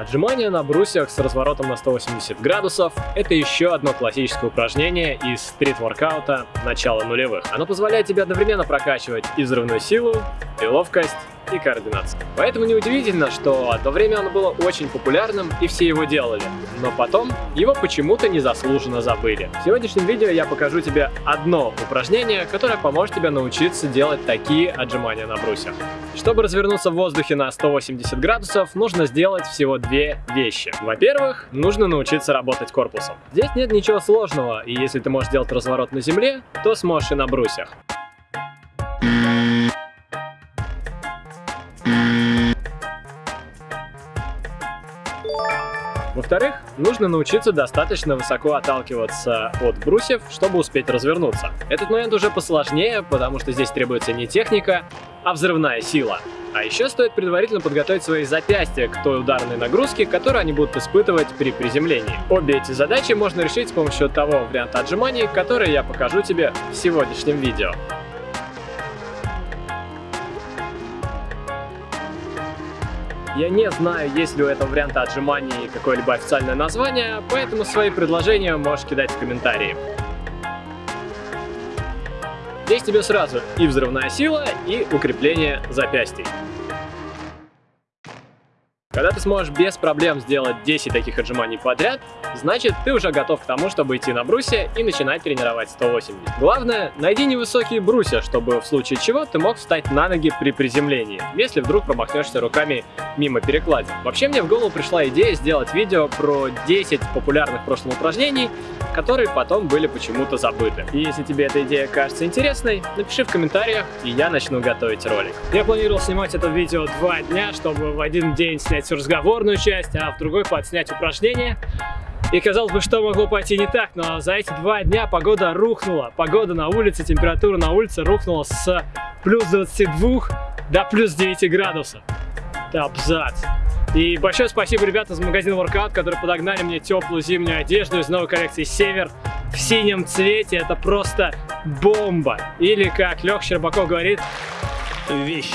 Отжимание на брусьях с разворотом на 180 градусов – это еще одно классическое упражнение из стрит-воркаута начала нулевых. Оно позволяет тебе одновременно прокачивать и взрывную силу, и ловкость, и координацию. Поэтому неудивительно, что одно время оно было очень популярным и все его делали, но потом его почему-то незаслуженно забыли. В сегодняшнем видео я покажу тебе одно упражнение, которое поможет тебе научиться делать такие отжимания на брусьях. Чтобы развернуться в воздухе на 180 градусов, нужно сделать всего две вещи. Во-первых, нужно научиться работать корпусом. Здесь нет ничего сложного, и если ты можешь делать разворот на земле, то сможешь и на брусьях. Во-вторых, нужно научиться достаточно высоко отталкиваться от брусьев, чтобы успеть развернуться. Этот момент уже посложнее, потому что здесь требуется не техника, а взрывная сила. А еще стоит предварительно подготовить свои запястья к той ударной нагрузке, которую они будут испытывать при приземлении. Обе эти задачи можно решить с помощью того варианта отжиманий, который я покажу тебе в сегодняшнем видео. Я не знаю, есть ли у этого варианта отжиманий какое-либо официальное название, поэтому свои предложения можешь кидать в комментарии. Здесь тебе сразу и взрывная сила, и укрепление запястий. Когда ты сможешь без проблем сделать 10 таких отжиманий подряд, значит ты уже готов к тому, чтобы идти на брусья и начинать тренировать 180. Главное, найди невысокие брусья, чтобы в случае чего ты мог встать на ноги при приземлении, если вдруг промахнешься руками мимо перекладин. Вообще мне в голову пришла идея сделать видео про 10 популярных в прошлом упражнений, которые потом были почему-то забыты. И если тебе эта идея кажется интересной, напиши в комментариях, и я начну готовить ролик. Я планировал снимать это видео два дня, чтобы в один день снять всю разговорную часть, а в другой подснять упражнения. И казалось бы, что могло пойти не так, но за эти два дня погода рухнула. Погода на улице, температура на улице рухнула с плюс 22 до плюс 9 градусов. Абзац. И большое спасибо ребятам из магазина Workout, которые подогнали мне теплую зимнюю одежду из новой коллекции Север в синем цвете. Это просто бомба. Или, как Лех Щербаков говорит, вещь.